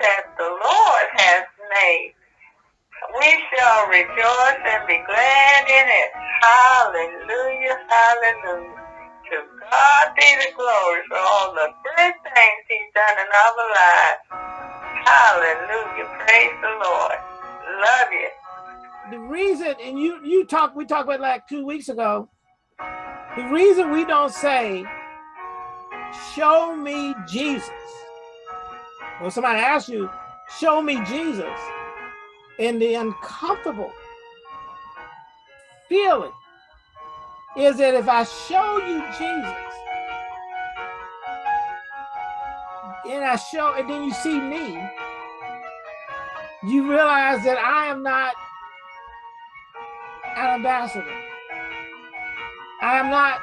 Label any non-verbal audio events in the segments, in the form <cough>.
that the Lord has made. We shall rejoice and be glad in it. Hallelujah, hallelujah. To God be the glory for all the good things he's done in our lives. Hallelujah, praise the Lord. Love you. The reason, and you you talked, we talked about like two weeks ago, the reason we don't say, show me Jesus. When somebody asks you, show me Jesus, and the uncomfortable feeling is that if I show you Jesus, and I show, and then you see me, you realize that I am not an ambassador. I am not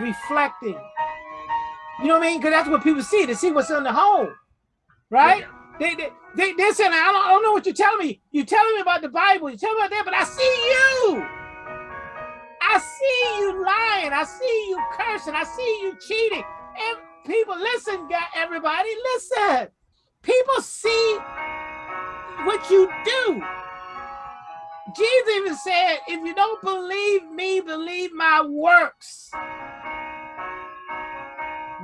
reflecting. You know what I mean? Because that's what people see. They see what's in the home, right? Yeah. They, they, they, they're saying, I don't, I don't know what you're telling me. You're telling me about the Bible. You're telling me about that, but I see you. I see you lying. I see you cursing. I see you cheating. And people, listen, everybody, listen. People see what you do. Jesus even said, if you don't believe me, believe my works.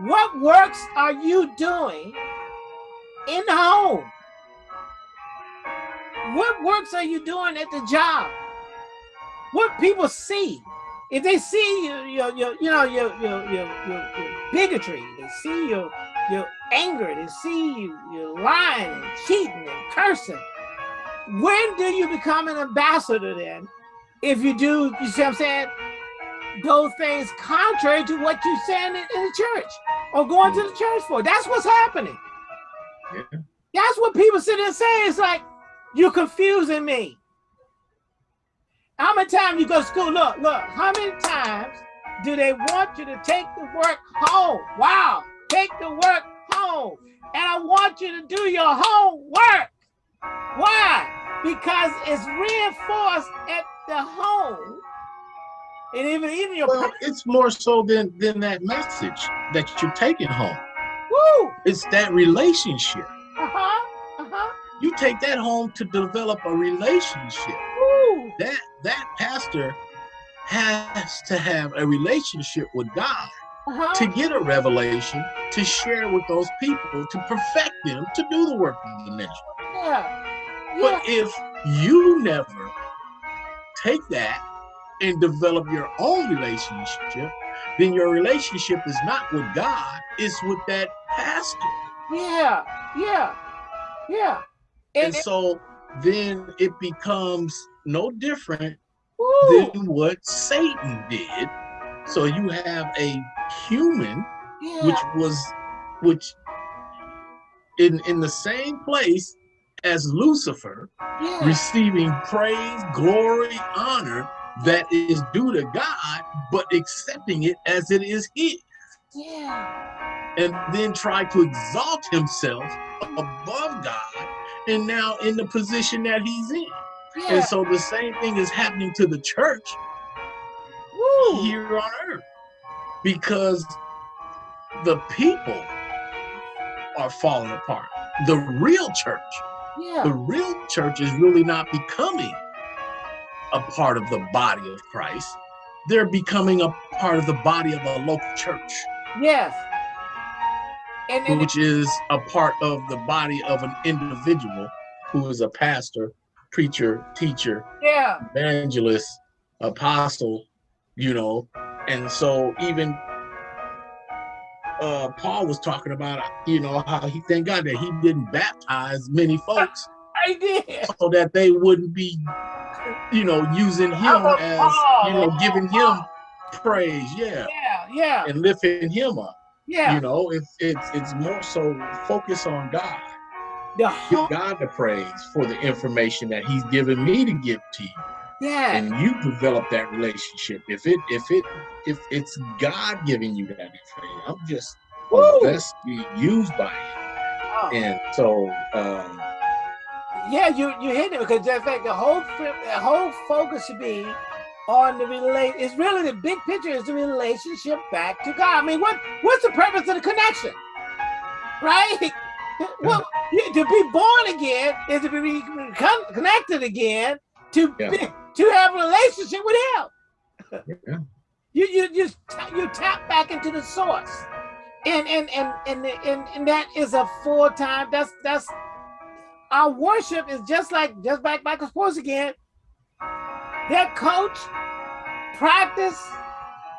What works are you doing in the home? What works are you doing at the job? What people see? If they see your, your, your you know, your, your, your, your, bigotry, they see your, your anger, they see you, you're lying and cheating and cursing. When do you become an ambassador then? If you do, you see what I'm saying? Those things contrary to what you're saying in, in the church or going to the mm. church for. That's what's happening. That's what people sit and say. It's like, you're confusing me. How many times you go to school? Look, look, how many times do they want you to take the work home? Wow, take the work home. And I want you to do your homework. Why? Because it's reinforced at the home. And even, even your well, it's more so than than that message that you're taking home. Woo! It's that relationship. Uh-huh. Uh-huh. You take that home to develop a relationship. Woo! That that pastor has to have a relationship with God uh -huh. to get a revelation, to share with those people, to perfect them, to do the work of the ministry. Yeah. yeah. But if you never take that and develop your own relationship, then your relationship is not with God, it's with that pastor. Yeah, yeah, yeah. And, and so then it becomes no different than what Satan did. So you have a human, yeah. which was, which in, in the same place as Lucifer, yeah. receiving praise, glory, honor that is due to God, but accepting it as it is his. Yeah. And then try to exalt himself above God and now in the position that he's in. Yeah. And so the same thing is happening to the church Woo. here on earth because the people are falling apart. The real church, yeah. the real church is really not becoming a part of the body of Christ. They're becoming a part of the body of a local church. Yes. And which is a part of the body of an individual who is a pastor preacher, teacher, yeah, evangelist, apostle, you know. And so even uh, Paul was talking about, you know, how he thank God that he didn't baptize many <laughs> folks. I did. So that they wouldn't be, you know, using him as, Paul. you know, giving him praise. Yeah. Yeah. Yeah. And lifting him up. Yeah. You know, it's it's it's more so focus on God the give God the praise for the information that He's given me to give to you. Yeah. And you develop that relationship. If it if it if it's God giving you that information, I'm just best be used by Him. Oh. And so um yeah, you you hit it because in fact the whole the whole focus should be on the relate. It's really the big picture is the relationship back to God. I mean, what what's the purpose of the connection, right? <laughs> Well, to be born again is to be connected again to yeah. be, to have a relationship with Him. Yeah. You you just you tap back into the source, and and and and and, and that is a full time. That's that's our worship is just like just like Michael Sports again. That coach practice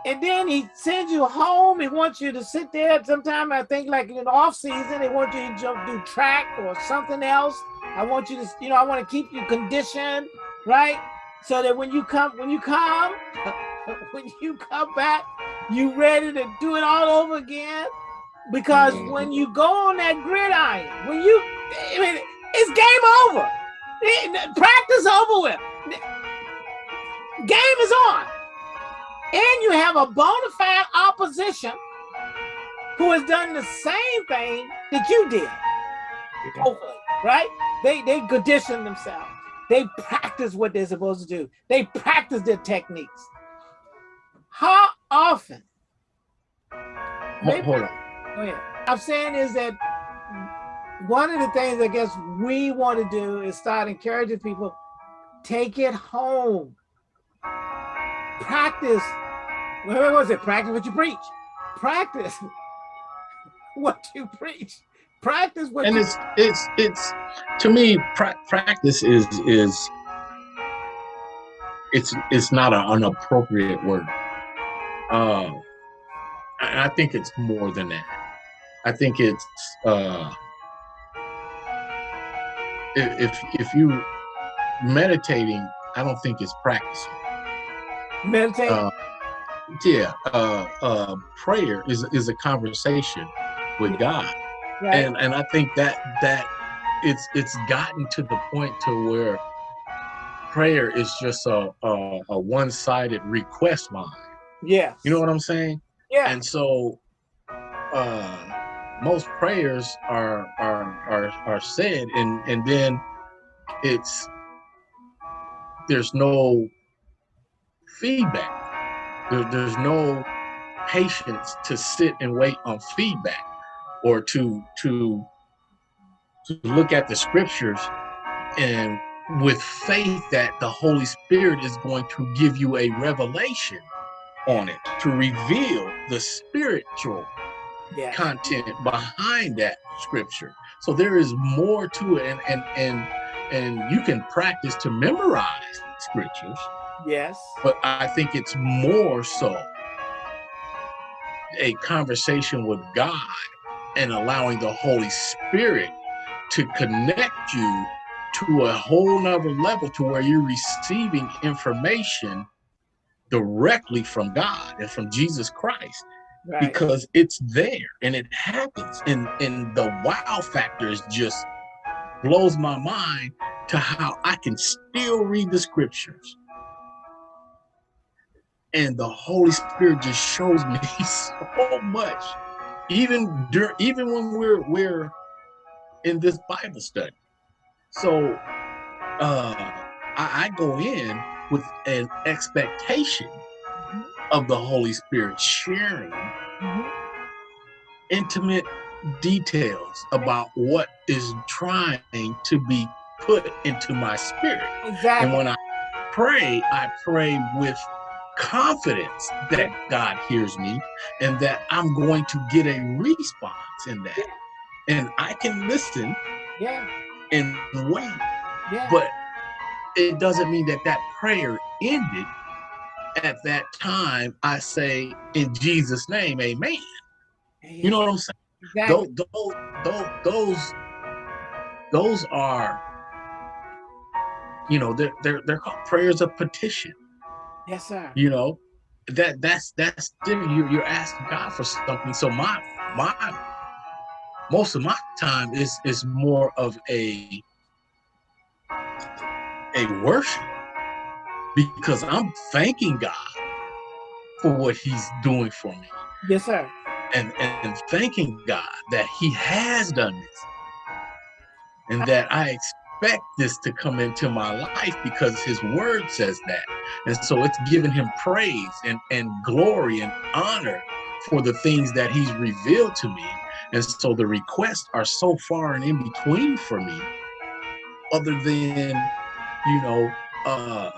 and then he sends you home. He wants you to sit there. Sometime I think like in off season, they want you to jump, do track or something else. I want you to, you know, I want to keep you conditioned, right? So that when you come, when you come, <laughs> when you come back, you ready to do it all over again. Because mm -hmm. when you go on that gridiron, when you, I mean, it's game over. Practice over with. Game is on and you have a bona fide opposition who has done the same thing that you did. Hopefully, right? They they condition themselves. They practice what they're supposed to do. They practice their techniques. How often? Hold on. Oh yeah. I'm saying is that one of the things I guess we want to do is start encouraging people, take it home practice. What was it? Practice what you preach. Practice <laughs> what you preach. Practice what. And you it's it's it's to me pra practice is is it's it's not a, an appropriate word. Uh, I think it's more than that. I think it's uh, if if you meditating, I don't think it's practicing. Meditate. Uh, yeah, uh, uh, prayer is is a conversation with God, right. and and I think that that it's it's gotten to the point to where prayer is just a a, a one sided request line. Yeah, you know what I'm saying? Yeah, and so uh, most prayers are are are are said, and and then it's there's no feedback. There, there's no patience to sit and wait on feedback or to to to look at the scriptures and with faith that the Holy Spirit is going to give you a revelation on it to reveal the spiritual yeah. content behind that scripture. So there is more to it and and and and you can practice to memorize scriptures Yes. But I think it's more so a conversation with God and allowing the Holy Spirit to connect you to a whole nother level to where you're receiving information directly from God and from Jesus Christ. Right. Because it's there and it happens. And and the wow factor is just blows my mind to how I can still read the scriptures and the Holy Spirit just shows me <laughs> so much. Even during, even when we're we're in this Bible study. So uh I, I go in with an expectation of the Holy Spirit sharing mm -hmm. intimate details about what is trying to be put into my spirit. Exactly. And when I pray, I pray with confidence that God hears me and that I'm going to get a response in that. Yeah. And I can listen yeah. and wait. Yeah. But it doesn't mean that that prayer ended at that time. I say, in Jesus' name, amen. You know what I'm saying? Exactly. Those, those, those, those are, you know, they're, they're, they're called prayers of petition. Yes, sir. You know, that that's that's different. You you're asking God for something. So my my most of my time is is more of a a worship because I'm thanking God for what He's doing for me. Yes, sir. And and, and thanking God that He has done this, and that I expect this to come into my life because his word says that. And so it's giving him praise and, and glory and honor for the things that he's revealed to me. And so the requests are so far and in between for me, other than, you know, uh,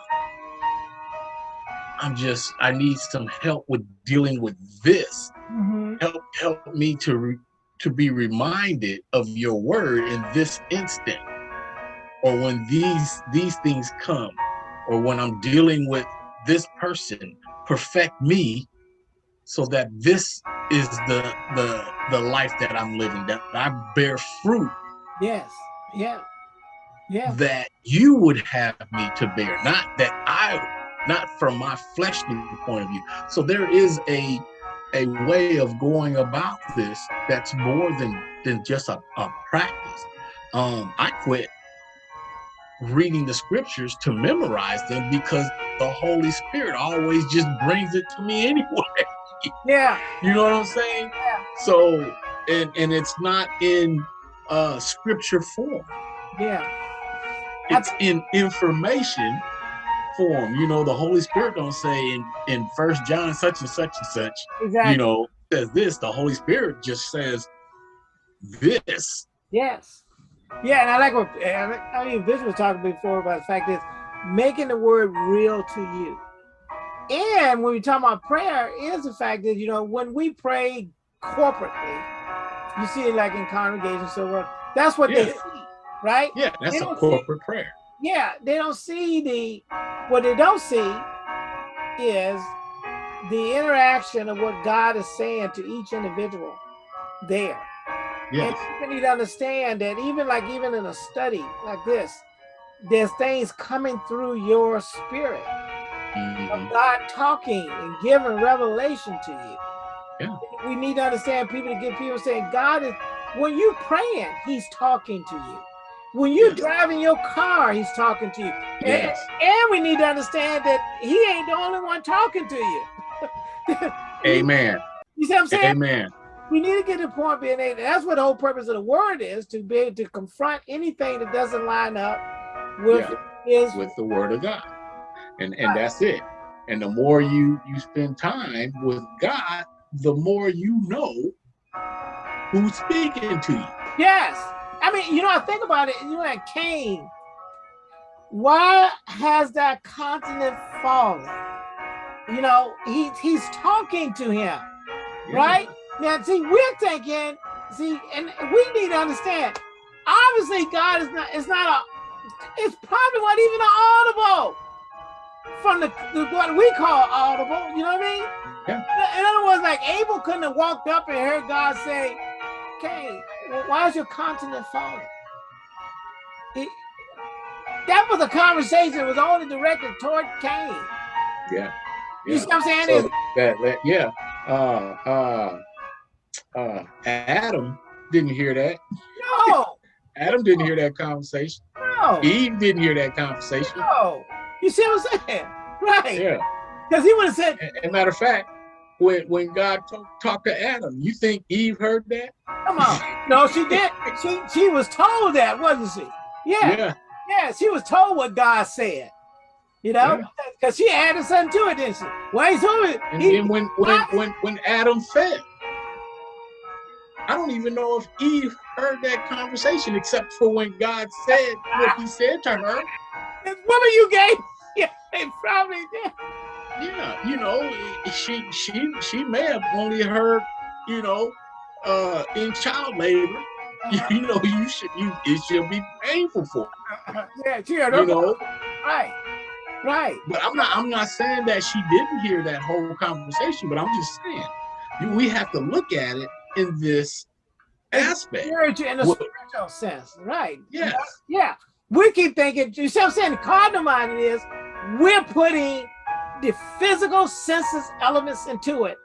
I'm just, I need some help with dealing with this. Mm-hmm. Help, help me to, re, to be reminded of your word in this instant. Or when these, these things come, or when I'm dealing with this person, perfect me so that this is the the the life that I'm living, that I bear fruit. Yes. Yeah. Yeah. That you would have me to bear, not that I, not from my fleshly point of view. So there is a a way of going about this that's more than than just a, a practice. Um, I quit reading the scriptures to memorize them because the Holy Spirit always just brings it to me <laughs> anyway. Yeah. You know what I'm saying? Yeah. So, and and it's not in uh scripture form. Yeah. It's in information form. You know, the Holy Spirit don't say in in First John such and such and such. Exactly. You know, says this. The Holy Spirit just says this. Yes. Yeah, and I like what I mean. Vince was talking before about the fact is making the word real to you. And when we talk about prayer, is the fact that you know when we pray corporately, you see it like in congregations, so on. That's what yeah. they see, right? Yeah, that's a corporate see, prayer. Yeah, they don't see the what they don't see is the interaction of what God is saying to each individual there. Yes. And you need to understand that even like even in a study like this, there's things coming through your spirit mm-hmm. of God talking and giving revelation to you. Yeah. We need to understand people to get people saying God is when you're praying, He's talking to you. When you're yes. driving your car, He's talking to you. Yes. And, and we need to understand that He ain't the only one talking to you. <laughs> Amen. You see what I'm saying? Amen. We need to get to the point being able, that's what the whole purpose of the word is, to be able to confront anything that doesn't line up with yeah. is with the word of God. And and that's it. And the more you you spend time with god the more you know who's speaking to you. Yes. I mean you know i think about it you know that cain. Why has that continent fallen? You know he he's talking to him yeah. right now see we're thinking see and we need to understand obviously god is not it's not a it's probably not even an audible from the, the, what we call audible. You know what I mean? Yeah. In other words, like Abel couldn't have walked up and heard God say, "Okay, well, why is your continent falling?" It, that was a conversation that was only directed toward Cain. Yeah. yeah. You see what I'm saying? So that, that, yeah. Uh, uh, uh, Adam didn't hear that. No. <laughs> Adam didn't hear that conversation. No. Eve didn't hear that conversation. No. You see what I'm saying? Right. Yeah. Because he would have said. As a matter of fact, when when God talk, talked to Adam, you think Eve heard that? Come on. no, she did. She she was told that, wasn't she? Yeah. Yeah. Yeah. She was told what God said. You know, because yeah. she added something to it, didn't she? Well, it. And he, then when when, when when Adam fell, I don't even know if Eve heard that conversation except for when God said what he said to her. This woman you gay. <laughs> yeah, they probably did. Yeah, you know, she she she may have only heard, you know, uh in child labor. <laughs> Uh-huh. You know, you should you it should be painful for her. Yeah, yeah, you know. Right. Right. But I'm not I'm not saying that she didn't hear that whole conversation, but I'm just saying we have to look at it in this aspect. Spiritual, in a well, spiritual sense, right? Yes. Yeah we keep thinking, you see what I'm saying? The cardinal mind is we're putting the physical senses elements into it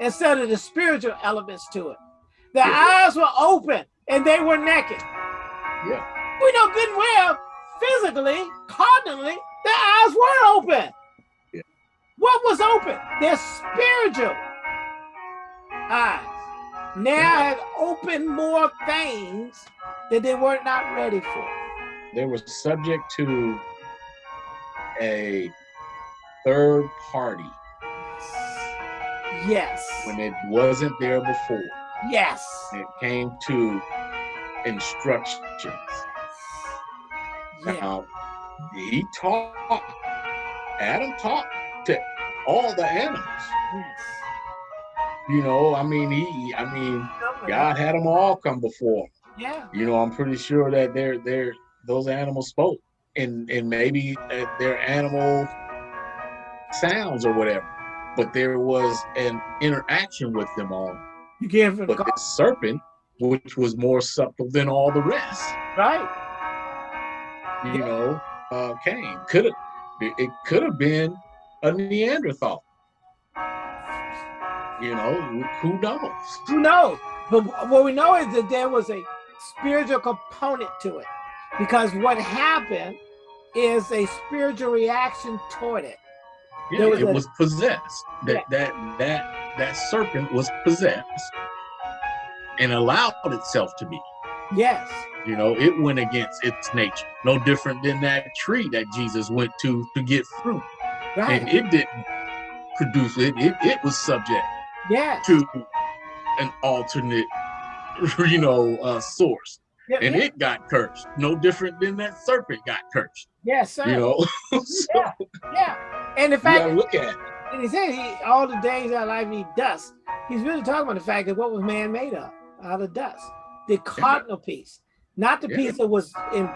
instead of the spiritual elements to it. The yeah. eyes were open and they were naked. Yeah. We know good and well, physically, cardinally, their eyes were open. Yeah. What was open? Their spiritual eyes. Now have opened more things that they were not ready for they were subject to a third party. Yes. When it wasn't there before. Yes. It came to instructions. Yeah. Now, he taught, Adam taught to all the animals. Yes. You know, I mean, he, I mean, God had them all come before. Yeah. You know, I'm pretty sure that they're, they're, those animals spoke and, and maybe their animal sounds or whatever, but there was an interaction with them all. You can't But the serpent, which was more subtle than all the rest. Right. You yeah. know, uh, came. Could have it could have been a Neanderthal. You know, who knows? Who knows? But what we know is that there was a spiritual component to it. Because what happened is a spiritual reaction toward it. Yeah, was it a, was possessed. That yeah. that that that serpent was possessed and allowed itself to be. Yes. You know, it went against its nature. No different than that tree that Jesus went to to get fruit. Right. And it didn't produce it. It, it was subject yes. to an alternate, <laughs> you know, uh, source. Yeah, and yeah. it got cursed. No different than that serpent got cursed. Yes, sir. You know? <laughs> so, yeah, yeah. And the fact look at it. And he said he all the days of life he dust. He's really talking about the fact that what was man made of? Out of dust. The cardinal piece. Not the piece that was in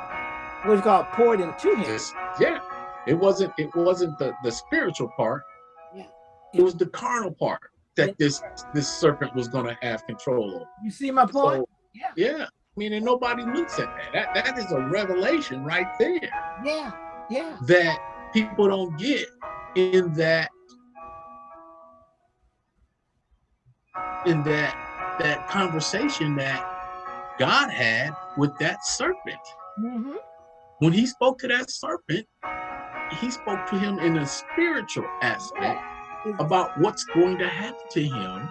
what called poured into him. yeah. It wasn't it wasn't the, the spiritual part. Yeah. It was the carnal part that this this serpent was gonna have control over. You see my point? So, yeah. Yeah. I mean, and nobody looks at that. That that is a revelation right there. Yeah, yeah. That people don't get in that in that that conversation that God had with that serpent. Mm -hmm. When he spoke to that serpent, he spoke to him in a spiritual aspect. About what's going to happen to him.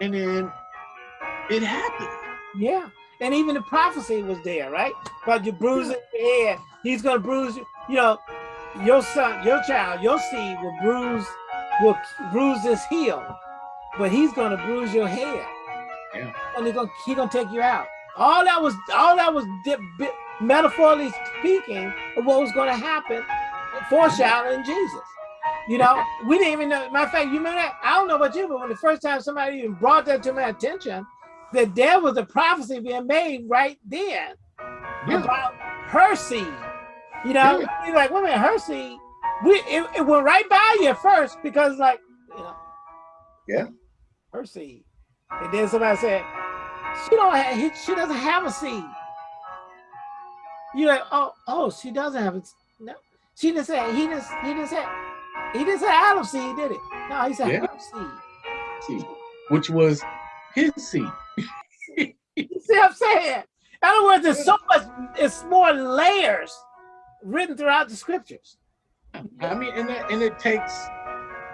And then it happened. Yeah. And even the prophecy was there, right? But you bruise yeah. your head, he's gonna bruise you. You know, your son, your child, your seed will bruise, will bruise this heel, but he's gonna bruise your head. Yeah. And he's gonna he's gonna take you out. All that was all that was dip, bit, metaphorically speaking of what was gonna happen, foreshadowing Jesus. You know, we didn't even know. Matter of fact, you remember that? I don't know about you, but when the first time somebody even brought that to my attention, that there was a prophecy being made right then yeah. about her seed. You know, yeah. you're like, wait a minute, her seed. We it, it, went right by you at first because like, you know, yeah, her seed. And then somebody said, she don't have, she doesn't have a seed. You're like, oh, oh, she doesn't have it. No, she didn't say he didn't he didn't say he didn't say Adam seed, did it? No, he said yeah. seed. seed. Which was his seed. <laughs> you see what I'm saying? In other words, there's so much, it's more layers written throughout the scriptures. I mean, and, that, and it takes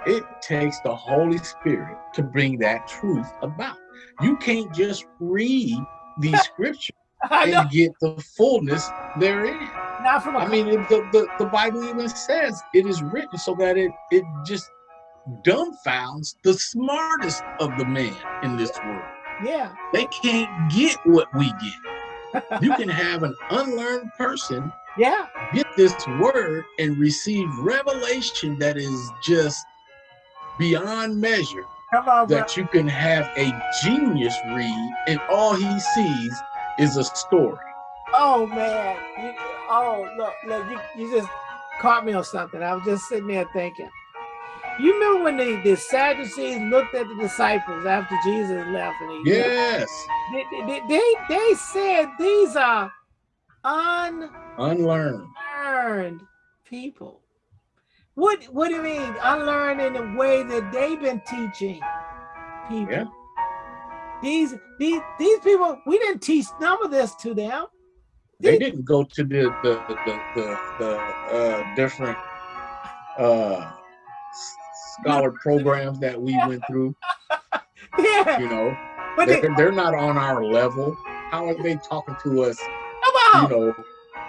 it takes the Holy Spirit to bring that truth about. You can't just read these <laughs> scriptures and get the fullness therein. Not from I mean, the, the, the Bible even says it is written so that it, it just dumbfounds the smartest of the men in this world. Yeah. They can't get what we get. you can have an unlearned person yeah get this word and receive revelation that is just beyond measure on, that bro. you can have a genius read and all he sees is a story oh man you, oh look look you, you just caught me on something i was just sitting there thinking you remember when the, the Sadducees looked at the disciples after Jesus left? And he, yes. They, they, they, they said these are un unlearned unlearned people. What what do you mean unlearned in the way that they've been teaching people? Yeah. These these these people, we didn't teach none of this to them. They, they didn't go to the the the the, the uh, different uh, scholar programs that we went through. <laughs> yeah. You know, but they're, they, they're not on our level. How are they talking to us? Come on. You know,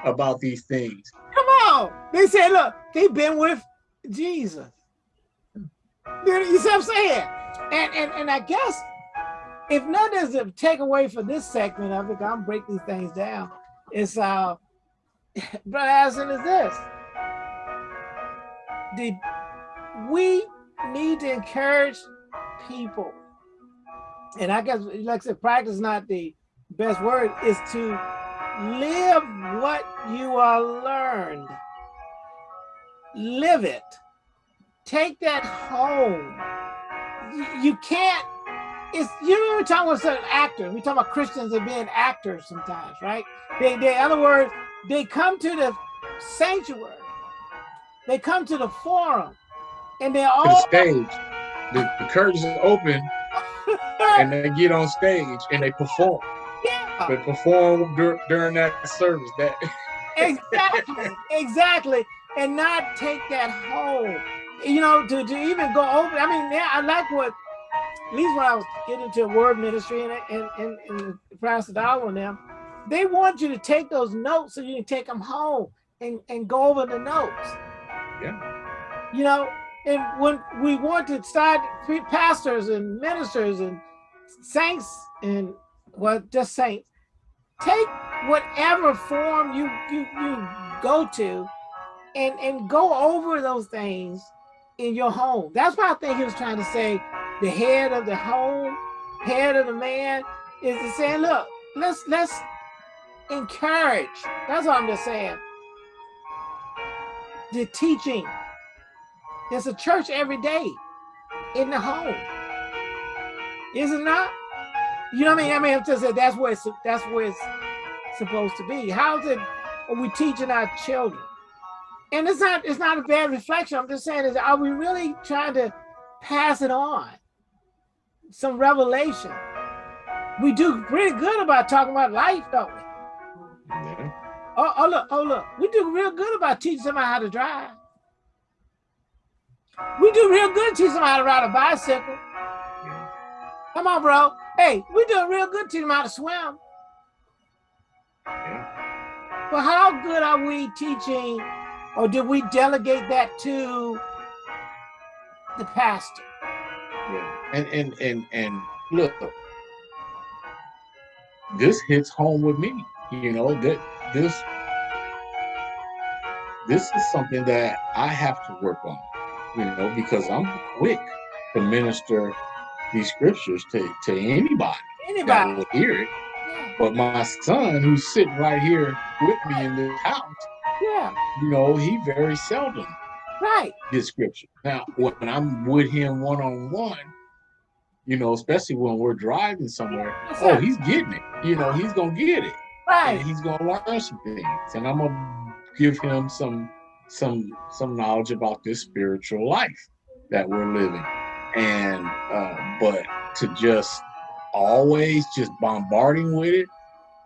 about these things. Come on. They said, look, they've been with Jesus. You see what I'm saying? And and and I guess if nothing is a takeaway for this segment of it, I'm break these things down. It's uh, <laughs> Brother Addison is this. The we need to encourage people, and I guess like I said, practice not the best word is to live what you are learned. Live it. Take that home. You can't it's you know we're talking about certain actors. We talk about Christians and being actors sometimes, right? They, they, in other words, they come to the sanctuary, they come to the forum, and they're all the stage. The, the curtains are open, <laughs> and they get on stage and they perform. Yeah. They perform dur during that service. That <laughs> exactly, exactly, and not take that home. You know, to, to even go over. I mean, yeah, I like what at least when I was getting into word ministry and, and, and, and Pastor Dollar and them, they want you to take those notes so you can take them home and, and go over the notes. Yeah. You know, and when we want to start pastors and ministers and saints and well, just saints, take whatever form you you you go to and and go over those things in your home. That's what I think he was trying to say the head of the home, head of the man, is to say, look, let's let's encourage. That's what I'm just saying. The teaching. There's a church every day in the home. Is it not? You know what I mean? I mean, I'm just saying that's where it's that's where it's supposed to be. How's it are we teaching our children? And it's not it's not a bad reflection. I'm just saying is are we really trying to pass it on? Some revelation. We do pretty good about talking about life, don't we? Yeah. Oh, oh, look, oh, look. We do real good about teaching somebody how to drive. We do real good teaching somebody how to ride a bicycle. Come on, bro. Hey, we do real good teaching them how to swim. Yeah. But how good are we teaching, or did we delegate that to the pastor? Yeah. And and and and look, this hits home with me. You know that this this is something that I have to work on. You know because I'm quick to minister these scriptures to to anybody, anybody. that will hear it. Yeah. But my son, who's sitting right here with me in this house, yeah, you know, he very seldom right Description. Now, when I'm with him one on one, you know, especially when we're driving somewhere. oh, he's getting it. You know, he's gonna get it. Right. And he's gonna learn some things, and I'm gonna give him some some some knowledge about this spiritual life that we're living. And uh, but to just always just bombarding with it.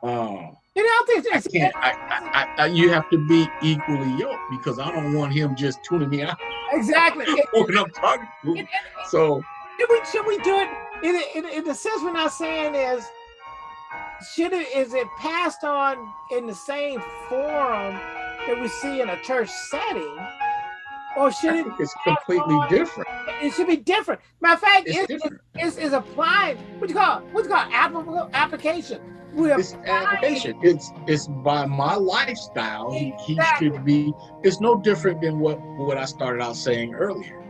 Um, you know, I, I can't. I, I, I, you have to be equally yoked because I don't want him just tuning me out. Exactly. <laughs> when I'm talking to him. So should we should we do it in, in, in the sense we're not saying is should it is it passed on in the same forum that we see in a church setting or should it it's completely different. It should be different. Matter of fact it's, it's, it's, it's applied. What you call it what's called applicable application? It's application. it's it's by my lifestyle. Exactly. he, he should be it's no different than what what i started out saying earlier.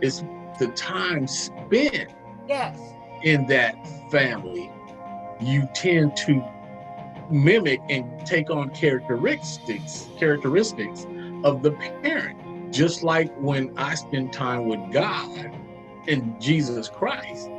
It's the time spent yes. in that family, you tend to mimic and take on characteristics characteristics of the parent. Just like when I spend time with God and Jesus Christ,